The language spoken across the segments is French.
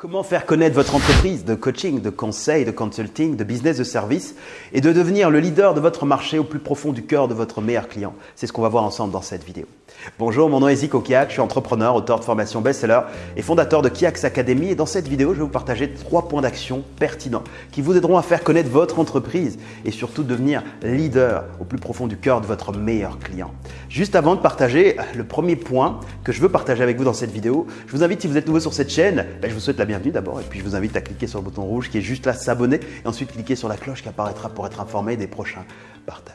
Comment faire connaître votre entreprise de coaching, de conseil, de consulting, de business de service et de devenir le leader de votre marché au plus profond du cœur de votre meilleur client? C'est ce qu'on va voir ensemble dans cette vidéo. Bonjour, mon nom est Zico Kiak, je suis entrepreneur, auteur de formation best-seller et fondateur de Kiak's Academy. Et dans cette vidéo, je vais vous partager trois points d'action pertinents qui vous aideront à faire connaître votre entreprise et surtout devenir leader au plus profond du cœur de votre meilleur client. Juste avant de partager le premier point que je veux partager avec vous dans cette vidéo, je vous invite, si vous êtes nouveau sur cette chaîne, ben, je vous souhaite la bienvenue d'abord et puis je vous invite à cliquer sur le bouton rouge qui est juste là, s'abonner et ensuite cliquer sur la cloche qui apparaîtra pour être informé des prochains partages.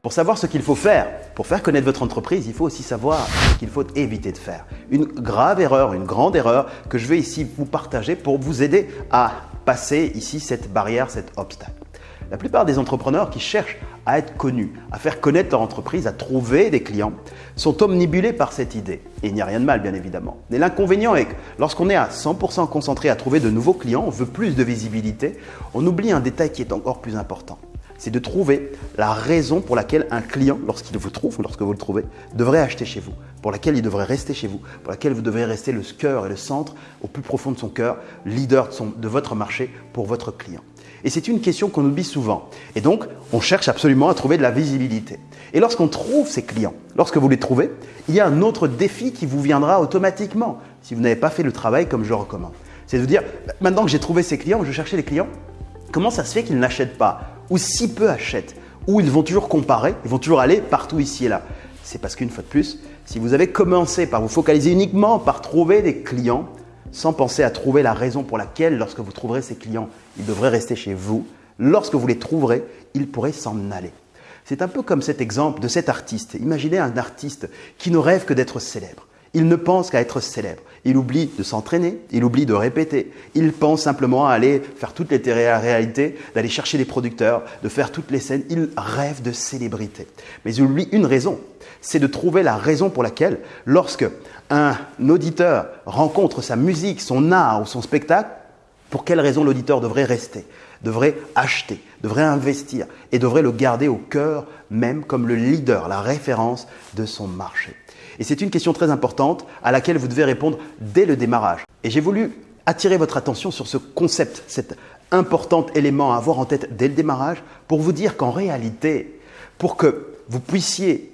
Pour savoir ce qu'il faut faire, pour faire connaître votre entreprise, il faut aussi savoir ce qu'il faut éviter de faire. Une grave erreur, une grande erreur que je vais ici vous partager pour vous aider à passer ici cette barrière, cet obstacle. La plupart des entrepreneurs qui cherchent à être connus, à faire connaître leur entreprise, à trouver des clients, sont omnibulés par cette idée. Et il n'y a rien de mal, bien évidemment. Mais l'inconvénient est que lorsqu'on est à 100% concentré à trouver de nouveaux clients, on veut plus de visibilité, on oublie un détail qui est encore plus important c'est de trouver la raison pour laquelle un client, lorsqu'il vous trouve, lorsque vous le trouvez, devrait acheter chez vous, pour laquelle il devrait rester chez vous, pour laquelle vous devez rester le cœur et le centre, au plus profond de son cœur, leader de, votre marché pour votre client. Et c'est une question qu'on oublie souvent. Et donc, on cherche absolument à trouver de la visibilité. Et lorsqu'on trouve ces clients, lorsque vous les trouvez, il y a un autre défi qui vous viendra automatiquement si vous n'avez pas fait le travail comme je recommande. C'est de vous dire, maintenant que j'ai trouvé ces clients, je cherchais les clients, comment ça se fait qu'ils n'achètent pas? Ou si peu achètent, ou ils vont toujours comparer, ils vont toujours aller partout ici et là. C'est parce qu'une fois de plus, si vous avez commencé par vous focaliser uniquement par trouver des clients, sans penser à trouver la raison pour laquelle, lorsque vous trouverez ces clients, ils devraient rester chez vous, lorsque vous les trouverez, ils pourraient s'en aller. C'est un peu comme cet exemple de cet artiste. Imaginez un artiste qui ne rêve que d'être célèbre. Il ne pense qu'à être célèbre. Il oublie de s'entraîner, il oublie de répéter. Il pense simplement à aller faire toutes les réalités, d'aller chercher des producteurs, de faire toutes les scènes. Il rêve de célébrité. Mais il oublie une raison, c'est de trouver la raison pour laquelle, lorsque un auditeur rencontre sa musique, son art ou son spectacle, pour quelle raison l'auditeur devrait rester, devrait acheter, devrait investir et devrait le garder au cœur même comme le leader, la référence de son marché. Et c'est une question très importante à laquelle vous devez répondre dès le démarrage. Et j'ai voulu attirer votre attention sur ce concept, cet important élément à avoir en tête dès le démarrage pour vous dire qu'en réalité, pour que vous puissiez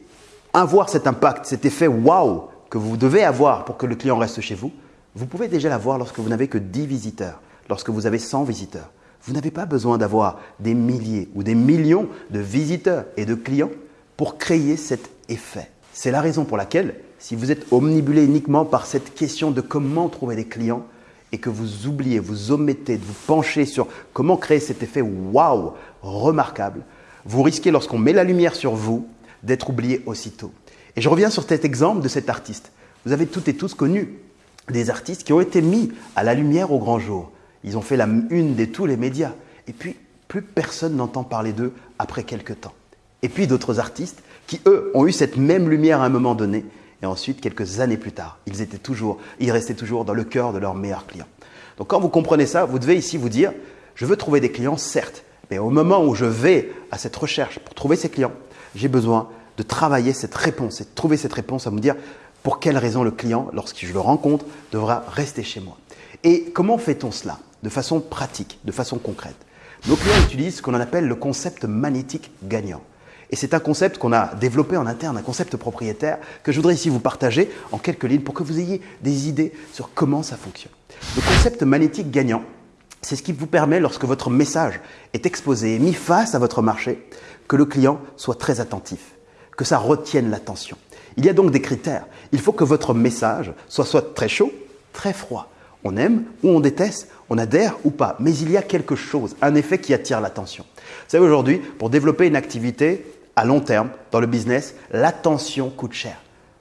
avoir cet impact, cet effet wow que vous devez avoir pour que le client reste chez vous, vous pouvez déjà l'avoir lorsque vous n'avez que 10 visiteurs, lorsque vous avez 100 visiteurs. Vous n'avez pas besoin d'avoir des milliers ou des millions de visiteurs et de clients pour créer cet effet. C'est la raison pour laquelle, si vous êtes omnibulé uniquement par cette question de comment trouver des clients et que vous oubliez, vous omettez de vous pencher sur comment créer cet effet waouh remarquable, vous risquez, lorsqu'on met la lumière sur vous, d'être oublié aussitôt. Et je reviens sur cet exemple de cet artiste. Vous avez toutes et tous connu des artistes qui ont été mis à la lumière au grand jour. Ils ont fait la une de tous les médias. Et puis, plus personne n'entend parler d'eux après quelques temps. Et puis d'autres artistes qui, eux, ont eu cette même lumière à un moment donné. Et ensuite, quelques années plus tard, ils étaient toujours, ils restaient toujours dans le cœur de leurs meilleurs clients. Donc quand vous comprenez ça, vous devez ici vous dire, je veux trouver des clients, certes, mais au moment où je vais à cette recherche pour trouver ces clients, j'ai besoin de travailler cette réponse et de trouver cette réponse à me dire pour quelle raison le client, lorsque je le rencontre, devra rester chez moi. Et comment fait-on cela? De façon pratique, de façon concrète. Nos clients utilisent ce qu'on appelle le concept magnétique gagnant. Et c'est un concept qu'on a développé en interne, un concept propriétaire que je voudrais ici vous partager en quelques lignes pour que vous ayez des idées sur comment ça fonctionne. Le concept magnétique gagnant, c'est ce qui vous permet, lorsque votre message est exposé et mis face à votre marché, que le client soit très attentif, que ça retienne l'attention. Il y a donc des critères. Il faut que votre message soit soit très chaud, très froid. On aime ou on déteste, on adhère ou pas. Mais il y a quelque chose, un effet qui attire l'attention. Vous savez, aujourd'hui, pour développer une activité, à long terme, dans le business, l'attention coûte cher.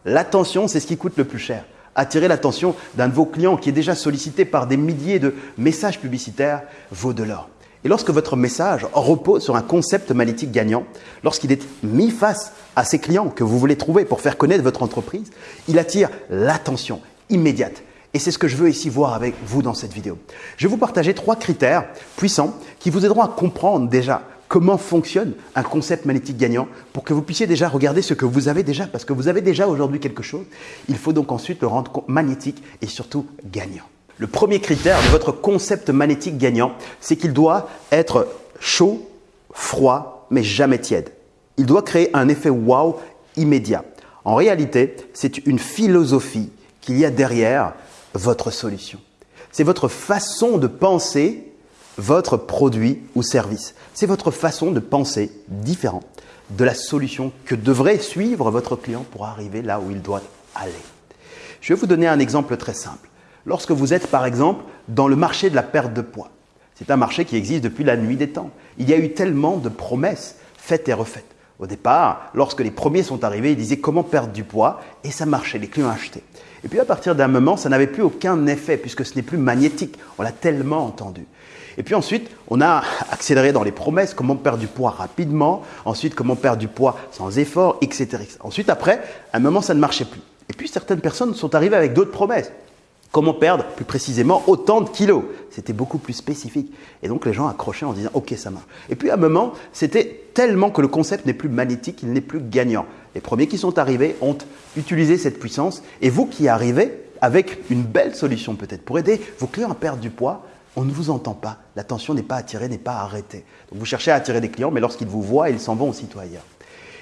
L'attention, c'est ce qui coûte le plus cher. Attirer l'attention d'un de vos clients qui est déjà sollicité par des milliers de messages publicitaires vaut de l'or. Et lorsque votre message repose sur un concept magnétique gagnant, lorsqu'il est mis face à ces clients que vous voulez trouver pour faire connaître votre entreprise, il attire l'attention immédiate. Et c'est ce que je veux ici voir avec vous dans cette vidéo. Je vais vous partager trois critères puissants qui vous aideront à comprendre déjà comment fonctionne un concept magnétique gagnant pour que vous puissiez déjà regarder ce que vous avez déjà, parce que vous avez déjà aujourd'hui quelque chose. Il faut donc ensuite le rendre magnétique et surtout gagnant. Le premier critère de votre concept magnétique gagnant, c'est qu'il doit être chaud, froid, mais jamais tiède. Il doit créer un effet wow immédiat. En réalité, c'est une philosophie qu'il y a derrière votre solution. C'est votre façon de penser votre produit ou service. C'est votre façon de penser différente de la solution que devrait suivre votre client pour arriver là où il doit aller. Je vais vous donner un exemple très simple. Lorsque vous êtes par exemple dans le marché de la perte de poids, c'est un marché qui existe depuis la nuit des temps. Il y a eu tellement de promesses faites et refaites. Au départ, lorsque les premiers sont arrivés, ils disaient comment perdre du poids? Et ça marchait, les clients achetaient. Et puis à partir d'un moment, ça n'avait plus aucun effet puisque ce n'est plus magnétique. On l'a tellement entendu. Et puis ensuite, on a accéléré dans les promesses, comment perdre du poids rapidement, ensuite comment perdre du poids sans effort, etc. Ensuite, après, à un moment, ça ne marchait plus. Et puis certaines personnes sont arrivées avec d'autres promesses. Comment perdre plus précisément autant de kilos C'était beaucoup plus spécifique. Et donc les gens accrochaient en disant OK, ça marche. Et puis à un moment, c'était tellement que le concept n'est plus magnétique, il n'est plus gagnant. Les premiers qui sont arrivés ont utilisé cette puissance et vous qui arrivez avec une belle solution peut-être pour aider vos clients à perdre du poids, on ne vous entend pas. L'attention n'est pas attirée, n'est pas arrêtée. Donc vous cherchez à attirer des clients, mais lorsqu'ils vous voient, ils s'en vont aussitôt ailleurs.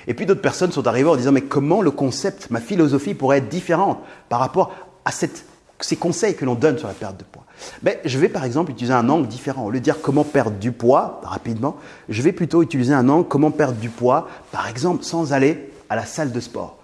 Et puis d'autres personnes sont arrivées en disant mais comment le concept, ma philosophie pourrait être différente par rapport à cette ces conseils que l'on donne sur la perte de poids ben, Je vais par exemple utiliser un angle différent. Au lieu de dire comment perdre du poids rapidement, je vais plutôt utiliser un angle comment perdre du poids, par exemple sans aller à la salle de sport.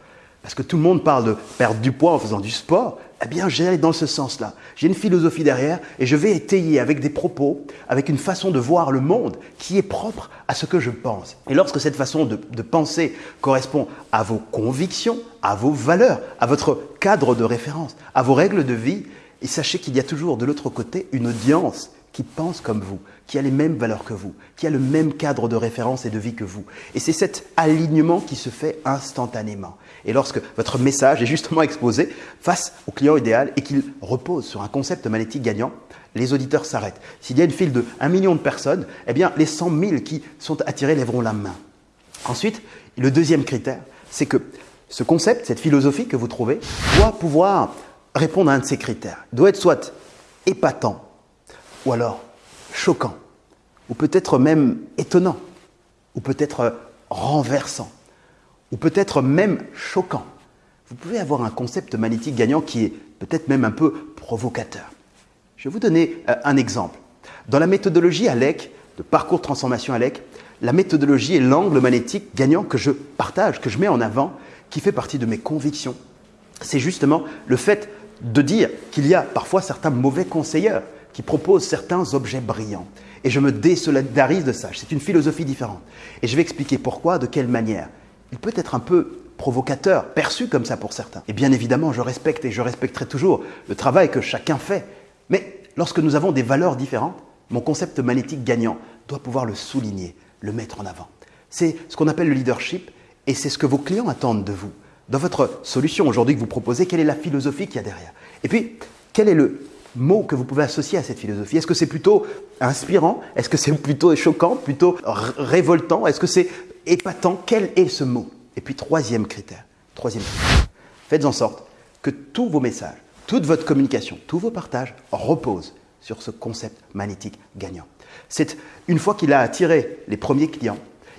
Parce que tout le monde parle de perdre du poids en faisant du sport. Eh bien, j'ai dans ce sens-là. J'ai une philosophie derrière et je vais étayer avec des propos, avec une façon de voir le monde qui est propre à ce que je pense. Et lorsque cette façon de, de penser correspond à vos convictions, à vos valeurs, à votre cadre de référence, à vos règles de vie, et sachez qu'il y a toujours de l'autre côté une audience qui pense comme vous, qui a les mêmes valeurs que vous, qui a le même cadre de référence et de vie que vous. Et c'est cet alignement qui se fait instantanément. Et lorsque votre message est justement exposé face au client idéal et qu'il repose sur un concept magnétique gagnant, les auditeurs s'arrêtent. S'il y a une file de 1 million de personnes, eh bien, les 100 000 qui sont attirés lèveront la main. Ensuite, le deuxième critère, c'est que ce concept, cette philosophie que vous trouvez, doit pouvoir répondre à un de ces critères. Il doit être soit épatant, ou alors choquant, ou peut-être même étonnant, ou peut-être renversant, ou peut-être même choquant. Vous pouvez avoir un concept magnétique gagnant qui est peut-être même un peu provocateur. Je vais vous donner euh, un exemple. Dans la méthodologie ALEC, de parcours transformation ALEC, la méthodologie est l'angle magnétique gagnant que je partage, que je mets en avant, qui fait partie de mes convictions. C'est justement le fait de dire qu'il y a parfois certains mauvais conseillers qui propose certains objets brillants. Et je me désolidarise de ça. C'est une philosophie différente. Et je vais expliquer pourquoi, de quelle manière. Il peut être un peu provocateur, perçu comme ça pour certains. Et bien évidemment, je respecte et je respecterai toujours le travail que chacun fait. Mais lorsque nous avons des valeurs différentes, mon concept magnétique gagnant doit pouvoir le souligner, le mettre en avant. C'est ce qu'on appelle le leadership et c'est ce que vos clients attendent de vous. Dans votre solution aujourd'hui que vous proposez, quelle est la philosophie qu'il y a derrière? Et puis, quel est le mots que vous pouvez associer à cette philosophie Est-ce que c'est plutôt inspirant? Est-ce que c'est plutôt choquant Plutôt révoltant? Est-ce que c'est épatant? Quel est ce mot? Et puis troisième critère, troisième critère, faites en sorte que tous vos messages, toute votre communication, tous vos partages reposent sur ce concept magnétique gagnant. C'est une fois qu'il a attiré les premiers clients,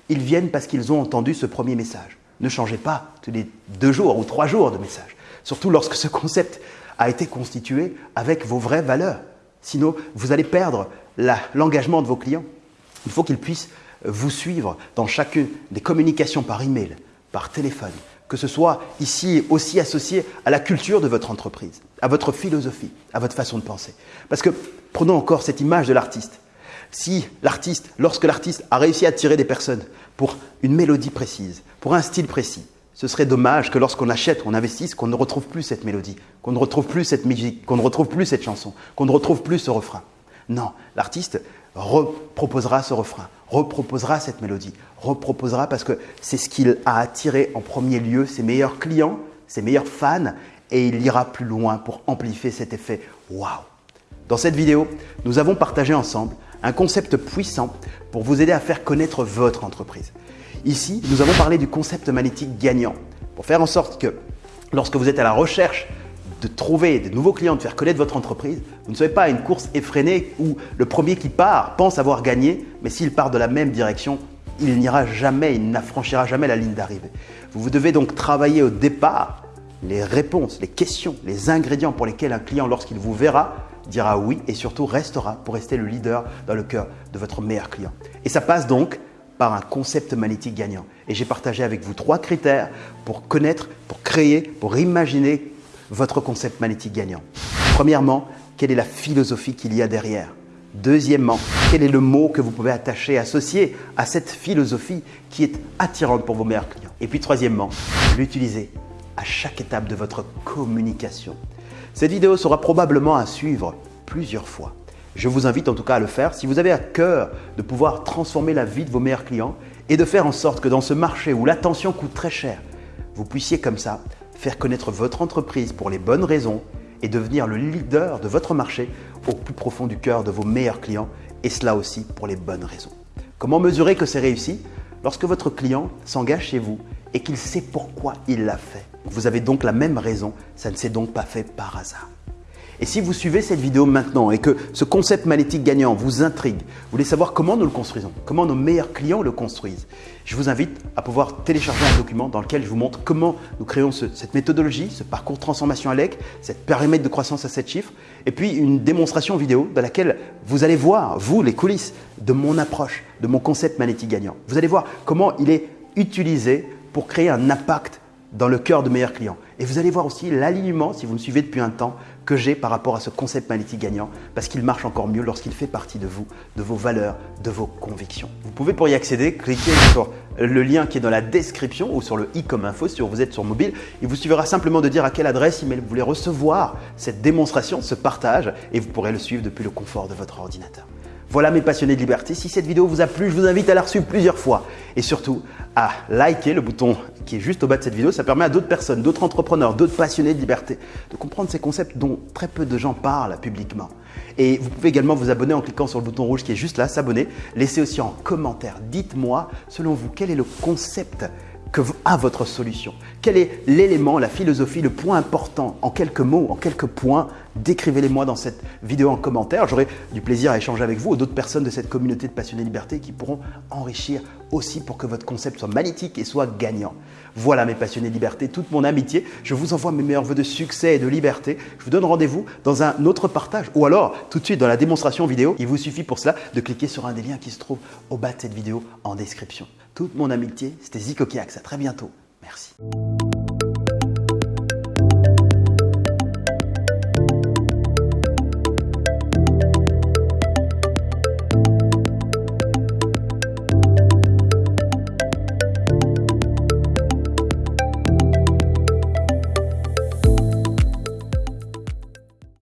ils viennent parce qu'ils ont entendu ce premier message. Ne changez pas tous les deux jours ou trois jours de message. Surtout lorsque ce concept a été constitué avec vos vraies valeurs. Sinon, vous allez perdre l'engagement de vos clients. Il faut qu'ils puissent vous suivre dans chacune des communications par email, par téléphone, que ce soit ici aussi associé à la culture de votre entreprise, à votre philosophie, à votre façon de penser. Parce que prenons encore cette image de l'artiste. Si l'artiste, lorsque l'artiste a réussi à attirer des personnes pour une mélodie précise, pour un style précis, ce serait dommage que lorsqu'on achète, on investisse, qu'on ne retrouve plus cette mélodie, qu'on ne retrouve plus cette musique, qu'on ne retrouve plus cette chanson, qu'on ne retrouve plus ce refrain. Non, l'artiste reproposera ce refrain, reproposera cette mélodie, reproposera parce que c'est ce qu'il a attiré en premier lieu ses meilleurs clients, ses meilleurs fans et il ira plus loin pour amplifier cet effet waouh. Dans cette vidéo, nous avons partagé ensemble un concept puissant pour vous aider à faire connaître votre entreprise. Ici, nous avons parlé du concept magnétique gagnant pour faire en sorte que lorsque vous êtes à la recherche de trouver de nouveaux clients, de faire connaître votre entreprise, vous ne soyez pas à une course effrénée où le premier qui part pense avoir gagné, mais s'il part de la même direction, il n'ira jamais, il n'affranchira jamais la ligne d'arrivée. Vous, vous devez donc travailler au départ les réponses, les questions, les ingrédients pour lesquels un client, lorsqu'il vous verra, dira oui et surtout restera pour rester le leader dans le cœur de votre meilleur client. Et ça passe donc par un concept magnétique gagnant. Et j'ai partagé avec vous trois critères pour connaître, pour créer, pour imaginer votre concept magnétique gagnant. Premièrement, quelle est la philosophie qu'il y a derrière? Deuxièmement, quel est le mot que vous pouvez attacher, associer à cette philosophie qui est attirante pour vos meilleurs clients? Et puis troisièmement, l'utiliser à chaque étape de votre communication. Cette vidéo sera probablement à suivre plusieurs fois. Je vous invite en tout cas à le faire si vous avez à cœur de pouvoir transformer la vie de vos meilleurs clients et de faire en sorte que dans ce marché où l'attention coûte très cher, vous puissiez comme ça faire connaître votre entreprise pour les bonnes raisons et devenir le leader de votre marché au plus profond du cœur de vos meilleurs clients et cela aussi pour les bonnes raisons. Comment mesurer que c'est réussi? Lorsque votre client s'engage chez vous et qu'il sait pourquoi il l'a fait. Vous avez donc la même raison, ça ne s'est donc pas fait par hasard. Et si vous suivez cette vidéo maintenant et que ce concept magnétique gagnant vous intrigue, vous voulez savoir comment nous le construisons, comment nos meilleurs clients le construisent, je vous invite à pouvoir télécharger un document dans lequel je vous montre comment nous créons cette méthodologie, ce parcours de transformation ALEC, cette périmètre de croissance à 7 chiffres, et puis une démonstration vidéo dans laquelle vous allez voir, vous, les coulisses de mon approche, de mon concept magnétique gagnant. Vous allez voir comment il est utilisé pour créer un impact dans le cœur de meilleurs clients. Et vous allez voir aussi l'alignement, si vous me suivez depuis un temps, que j'ai par rapport à ce concept magnétique gagnant, parce qu'il marche encore mieux lorsqu'il fait partie de vous, de vos valeurs, de vos convictions. Vous pouvez pour y accéder, cliquer sur le lien qui est dans la description ou sur le i comme info si vous êtes sur mobile. Il vous suffira simplement de dire à quelle adresse email vous voulez recevoir cette démonstration, ce partage, et vous pourrez le suivre depuis le confort de votre ordinateur. Voilà mes passionnés de liberté. Si cette vidéo vous a plu, je vous invite à la reçue plusieurs fois et surtout à liker le bouton qui est juste au bas de cette vidéo. Ça permet à d'autres personnes, d'autres entrepreneurs, d'autres passionnés de liberté de comprendre ces concepts dont très peu de gens parlent publiquement. Et vous pouvez également vous abonner en cliquant sur le bouton rouge qui est juste là, s'abonner. Laissez aussi en commentaire, dites-moi selon vous quel est le concept que à votre solution. Quel est l'élément, la philosophie, le point important en quelques mots, en quelques points Décrivez-les-moi dans cette vidéo en commentaire. J'aurai du plaisir à échanger avec vous ou d'autres personnes de cette communauté de passionnés liberté qui pourront enrichir aussi pour que votre concept soit magnétique et soit gagnant. Voilà mes passionnés de liberté, toute mon amitié. Je vous envoie mes meilleurs voeux de succès et de liberté. Je vous donne rendez-vous dans un autre partage ou alors tout de suite dans la démonstration vidéo. Il vous suffit pour cela de cliquer sur un des liens qui se trouve au bas de cette vidéo en description toute mon amitié. C'était Zico Kiax. À très bientôt. Merci.